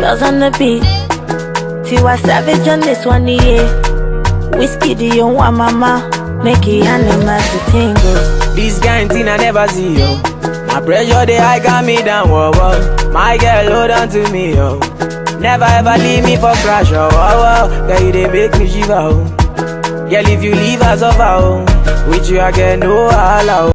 Girls on the beat. Tiwa Savage on this one, yeah. Whiskey, the young one, mama? Make it animals to tingle. This kind thing I never see, yo. My pressure, they high got me down, whoa, whoa. My girl, hold on to me, yo. Never ever leave me for crash, oh, oh, oh. Girl, you they make me shiver, oh. Girl, if you leave us over, oh. With you, I get no allow.